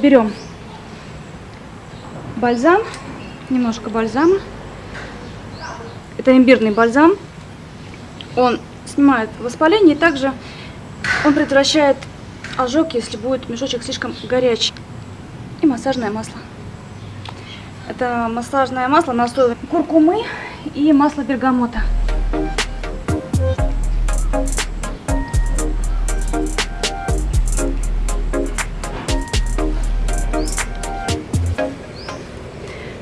Берем бальзам, немножко бальзама. Это имбирный бальзам. Он снимает воспаление и также он предотвращает ожог, если будет мешочек слишком горячий. И массажное масло. Это массажное масло на основе куркумы и масла бергамота.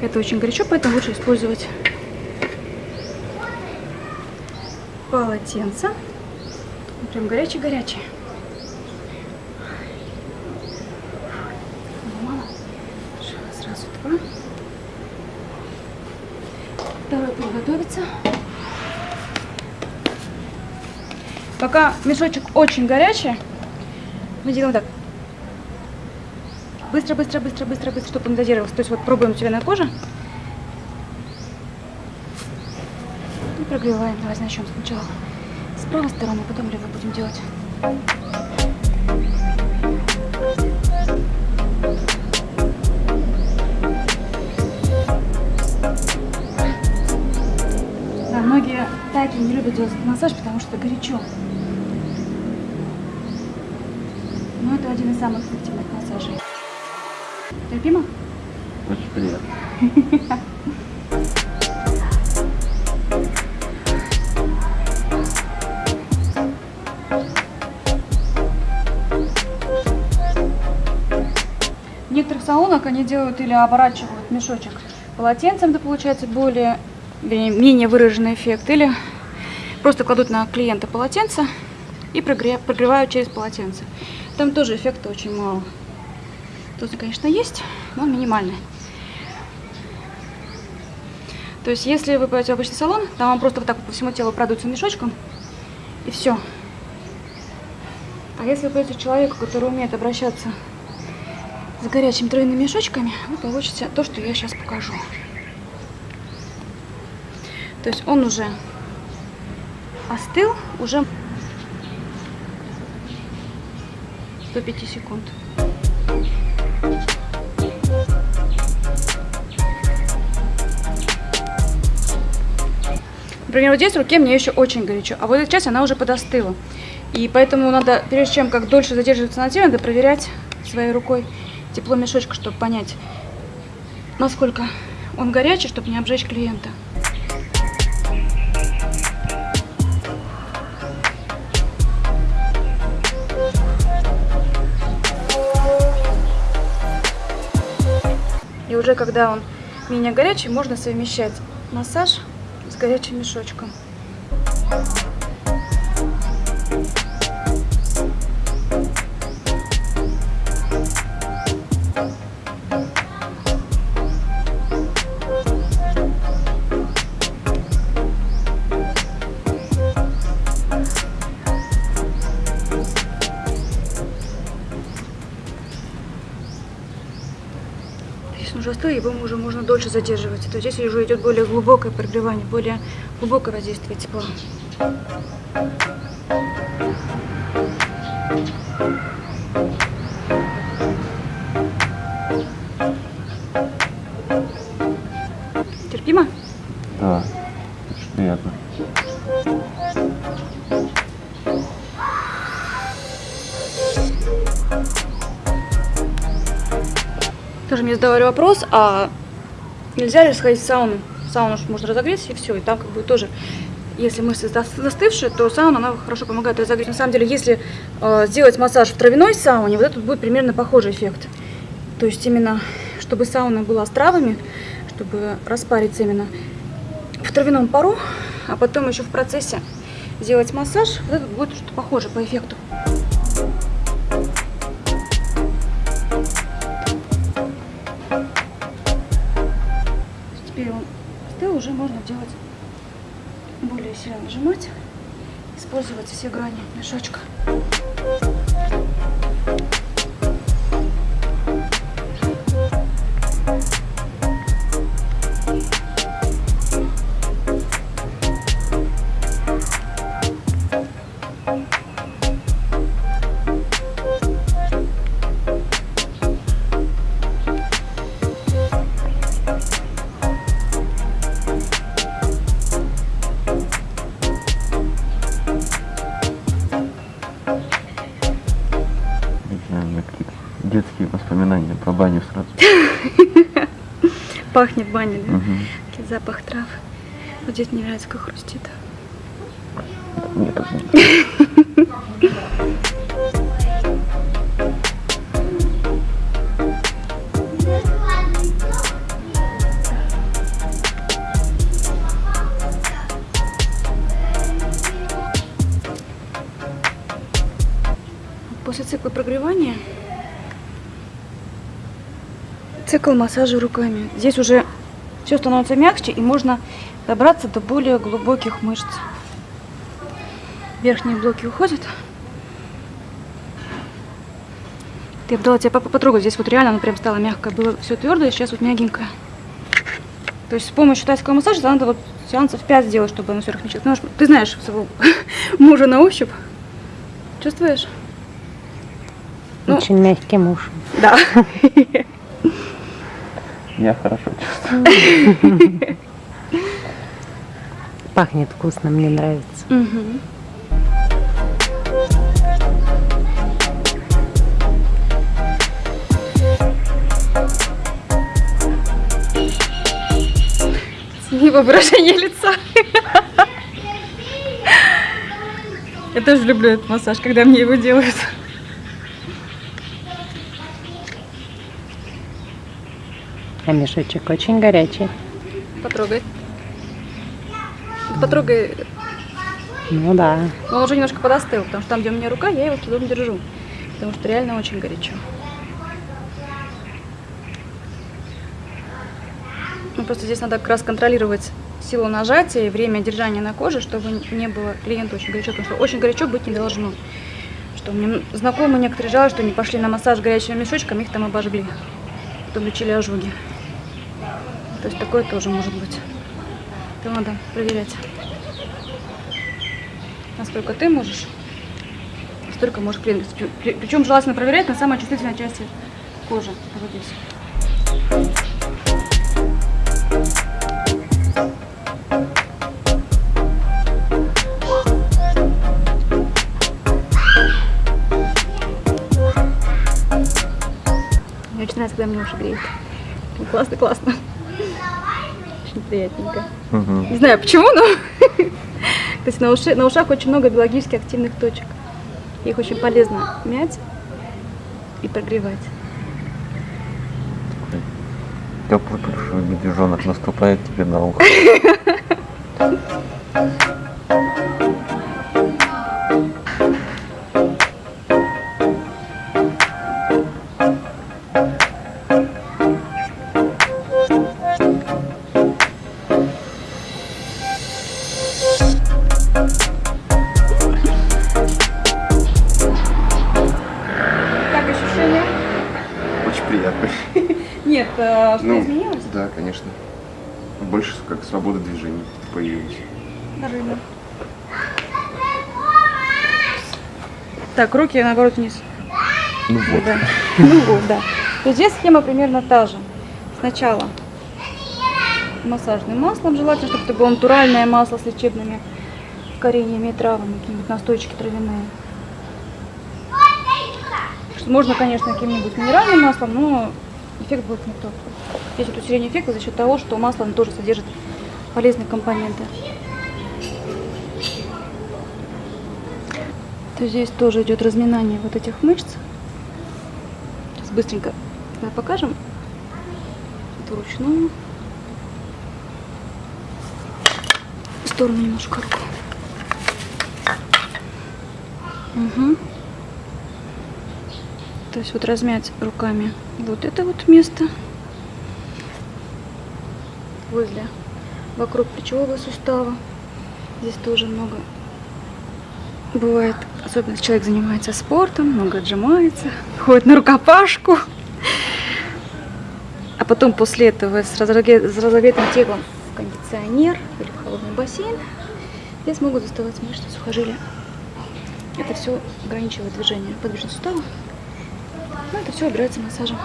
Это очень горячо, поэтому лучше использовать полотенце. Прям горячий-горячий. Мало. Сразу два. Второй приготовится. Пока мешочек очень горячий, мы делаем так. Быстро, быстро, быстро, быстро, быстро, чтобы он дозировался. То есть вот пробуем у тебя на коже. И прогреваем. Давай начнем сначала с правой стороны, потом левой будем делать. Да, многие тайки не любят делать массаж, потому что горячо. Но это один из самых эффективных массажей. Терпимо? Очень приятно. В некоторых салонах они делают или оборачивают мешочек полотенцем, это получается более, менее выраженный эффект, или просто кладут на клиента полотенце и прогре- прогревают через полотенце. Там тоже эффекта очень мало. Тут, конечно, есть, но он минимальный. То есть, если вы пойдете в обычный салон, там вам просто вот так по всему телу продуется мешочком, и все. А если вы пойдете человеку, который умеет обращаться с горячими тройными мешочками, вы получите то, что я сейчас покажу. То есть он уже остыл, уже до 5 секунд. Например, вот здесь в руке мне еще очень горячо, а вот эта часть, она уже подостыла. И поэтому надо, прежде чем как дольше задерживаться на теле, надо проверять своей рукой тепло мешочка, чтобы понять, насколько он горячий, чтобы не обжечь клиента. И уже когда он менее горячий, можно совмещать массаж горячим мешочком. Он уже остыл, его уже можно дольше задерживать. То здесь уже идет более глубокое прогревание, более глубокое воздействие тепла. Терпимо? Да, очень приятно. Тоже мне задавали вопрос, а нельзя ли сходить в сауну? Сауну можно разогреться и все, и там как бы тоже, если мышцы за- застывшие, то сауна, она хорошо помогает разогреть. На самом деле, если э, сделать массаж в травяной сауне, вот этот будет примерно похожий эффект. То есть именно, чтобы сауна была с травами, чтобы распариться именно в травяном пару, а потом еще в процессе сделать массаж, вот этот будет что-то похоже по эффекту. Остыл, уже можно делать более сильно нажимать, использовать все грани мешочка. Пахнет баней, да? Такой запах трав. Вот здесь мне нравится, как хрустит. После цикла прогревания цикл массажа руками. Здесь уже все становится мягче и можно добраться до более глубоких мышц. Верхние блоки уходят. Я бы дала тебе папа потрогать. Здесь вот реально оно прям стало мягкое. Было все твердое, сейчас вот мягенькое. То есть с помощью тайского массажа надо вот сеансов 5 сделать, чтобы оно все размягчилось. Потому что ты знаешь своего мужа на ощупь. Чувствуешь? Ну. Очень мягкий муж. Да. Я хорошо чувствую. Пахнет вкусно, мне нравится. Мгм. Его выражение лица. Я тоже люблю этот массаж, когда мне его делают. А мешочек очень горячий. Потрогай. Потрогай. Ну да. Но он уже немножко подостыл, потому что там, где у меня рука, я его с трудом держу. Потому что реально очень горячо. Ну, просто здесь надо как раз контролировать силу нажатия и время держания на коже, чтобы не было клиенту очень горячо, потому что очень горячо быть не должно. Что мне знакомые некоторые жалуются, что они пошли на массаж горячими мешочками, их там обожгли. Потом лечили ожоги. То есть такое тоже может быть. Это надо проверять. Насколько ты можешь, столько может клиент. Причем желательно проверять на самой чувствительной части кожи. Вот здесь. Мне очень нравится, когда мне уши греет. Классно, классно. Приятненько. Мгм. Не знаю почему, но то есть на, уши- на ушах очень много биологически активных точек. Их очень полезно мять и прогревать. Теплый плюшевый медвежонок наступает тебе на ухо. Больше как свобода движений появилась. Рыба. Так, руки наоборот вниз. Ну вот. Да. Ну вот, да. То есть здесь схема примерно та же. Сначала массажным маслом, желательно, чтобы это было натуральное масло с лечебными кореньями и травами, какие-нибудь настойчики травяные. Можно, конечно, каким-нибудь минеральным маслом, но эффект будет не тот. Здесь вот усиление эффекта за счет того, что масло оно тоже содержит полезные компоненты. То здесь тоже идет разминание вот этих мышц. Сейчас быстренько давай покажем. Это вручную. В сторону немножко руку. Угу. То есть вот размять руками вот это вот место возле вокруг плечевого сустава. Здесь тоже много бывает, особенно если человек занимается спортом, много отжимается, ходит на рукопашку. А потом после этого с, разогре- с разогретым телом в кондиционер или в холодный бассейн, здесь могут заставать мышцы сухожилия. Это все ограничивает движение подвижных суставов. Ну, это все убирается массажем.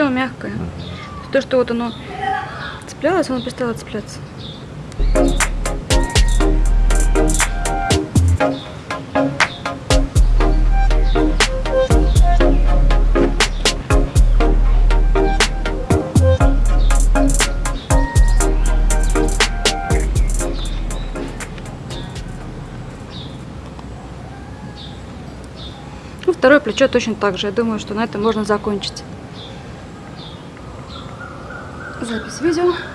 Оно мягкое. То, что вот оно цеплялось, оно перестало цепляться. Ну, второе плечо точно так же. Я думаю, что на этом можно закончить. Запись видео.